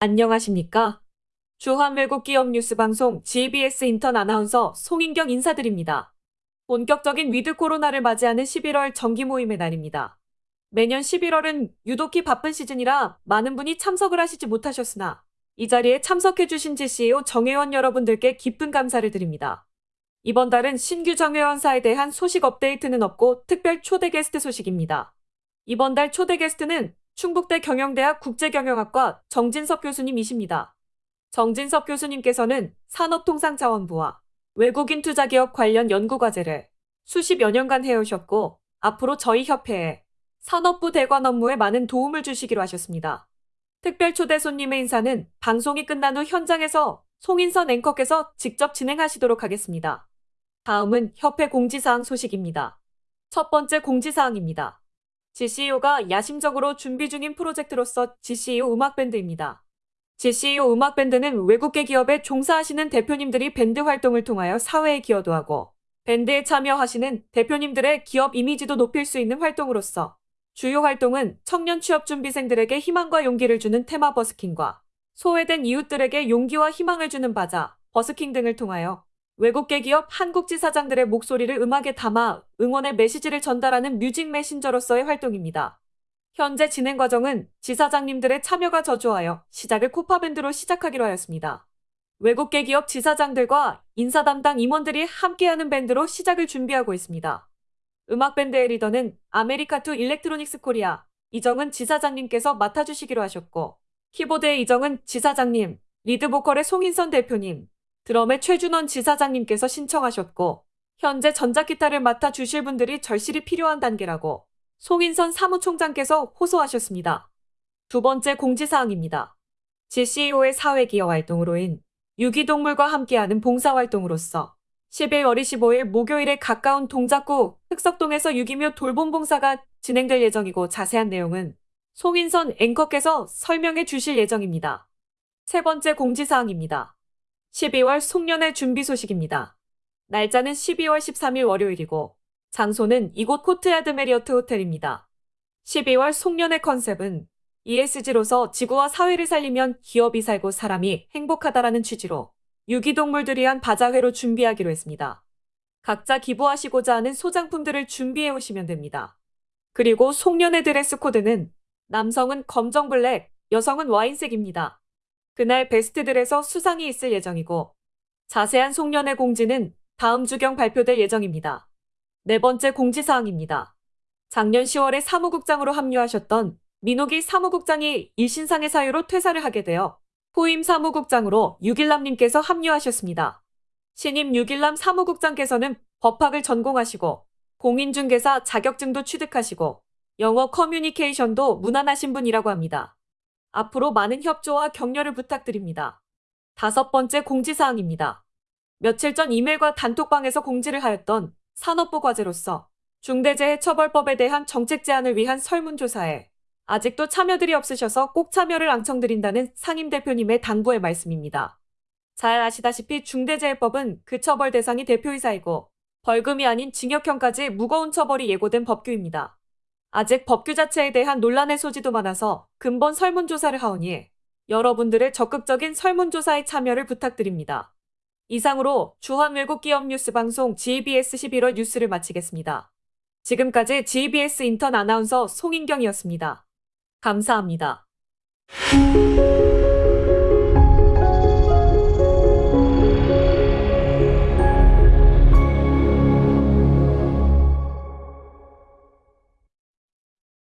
안녕하십니까? 주한외국 기업 뉴스 방송 GBS 인턴 아나운서 송인경 인사드립니다. 본격적인 위드 코로나를 맞이하는 11월 정기 모임의 날입니다. 매년 11월은 유독히 바쁜 시즌이라 많은 분이 참석을 하시지 못하셨으나 이 자리에 참석해주신 GCEO 정회원 여러분들께 깊은 감사를 드립니다. 이번 달은 신규 정회원사에 대한 소식 업데이트는 없고 특별 초대 게스트 소식입니다. 이번 달 초대 게스트는 충북대 경영대학 국제경영학과 정진석 교수님이십니다. 정진석 교수님께서는 산업통상자원부와 외국인 투자기업 관련 연구과제를 수십여 년간 해오셨고 앞으로 저희 협회에 산업부 대관 업무에 많은 도움을 주시기로 하셨습니다. 특별 초대 손님의 인사는 방송이 끝난 후 현장에서 송인선 앵커께서 직접 진행하시도록 하겠습니다. 다음은 협회 공지사항 소식입니다. 첫 번째 공지사항입니다. GCEO가 야심적으로 준비 중인 프로젝트로서 GCEO 음악밴드입니다. GCEO 음악밴드는 외국계 기업에 종사하시는 대표님들이 밴드 활동을 통하여 사회에 기여도 하고 밴드에 참여하시는 대표님들의 기업 이미지도 높일 수 있는 활동으로서 주요 활동은 청년 취업 준비생들에게 희망과 용기를 주는 테마 버스킹과 소외된 이웃들에게 용기와 희망을 주는 바자, 버스킹 등을 통하여 외국계 기업 한국 지사장들의 목소리를 음악에 담아 응원의 메시지를 전달하는 뮤직 메신저로서의 활동입니다. 현재 진행 과정은 지사장님들의 참여가 저조하여 시작을 코파밴드로 시작하기로 하였습니다. 외국계 기업 지사장들과 인사 담당 임원들이 함께하는 밴드로 시작을 준비하고 있습니다. 음악밴드의 리더는 아메리카투 일렉트로닉스 코리아 이정은 지사장님께서 맡아주시기로 하셨고 키보드의 이정은 지사장님, 리드 보컬의 송인선 대표님, 드럼의 최준원 지사장님께서 신청하셨고 현재 전자기타를 맡아 주실 분들이 절실히 필요한 단계라고 송인선 사무총장께서 호소하셨습니다. 두 번째 공지사항입니다. GCEO의 사회기여 활동으로인 유기동물과 함께하는 봉사활동으로서 11월 25일 목요일에 가까운 동작구 흑석동에서 유기묘 돌봄 봉사가 진행될 예정이고 자세한 내용은 송인선 앵커께서 설명해 주실 예정입니다. 세 번째 공지사항입니다. 12월 송년회 준비 소식입니다. 날짜는 12월 13일 월요일이고 장소는 이곳 코트야드 메리어트 호텔입니다. 12월 송년회 컨셉은 ESG로서 지구와 사회를 살리면 기업이 살고 사람이 행복하다라는 취지로 유기동물들 위한 바자회로 준비하기로 했습니다. 각자 기부하시고자 하는 소장품들을 준비해 오시면 됩니다. 그리고 송년회 드레스 코드는 남성은 검정 블랙, 여성은 와인색입니다. 그날 베스트들에서 수상이 있을 예정이고 자세한 송년회 공지는 다음 주경 발표될 예정입니다. 네 번째 공지사항입니다. 작년 10월에 사무국장으로 합류하셨던 민호기 사무국장이 일신상의 사유로 퇴사를 하게 되어 후임 사무국장으로 유길남님께서 합류하셨습니다. 신임 유길남 사무국장께서는 법학을 전공하시고 공인중개사 자격증도 취득하시고 영어 커뮤니케이션도 무난하신 분이라고 합니다. 앞으로 많은 협조와 격려를 부탁드립니다. 다섯 번째 공지사항입니다. 며칠 전 이메일과 단톡방에서 공지를 하였던 산업부 과제로서 중대재해처벌법에 대한 정책 제안을 위한 설문조사에 아직도 참여들이 없으셔서 꼭 참여를 앙청드린다는 상임 대표님의 당부의 말씀입니다. 잘 아시다시피 중대재해법은 그 처벌 대상이 대표이사이고 벌금이 아닌 징역형까지 무거운 처벌이 예고된 법규입니다. 아직 법규 자체에 대한 논란의 소지도 많아서 근본 설문조사를 하오니 여러분들의 적극적인 설문조사에 참여를 부탁드립니다. 이상으로 주한 외국 기업 뉴스 방송 GBS 11월 뉴스를 마치겠습니다. 지금까지 GBS 인턴 아나운서 송인경이었습니다. 감사합니다.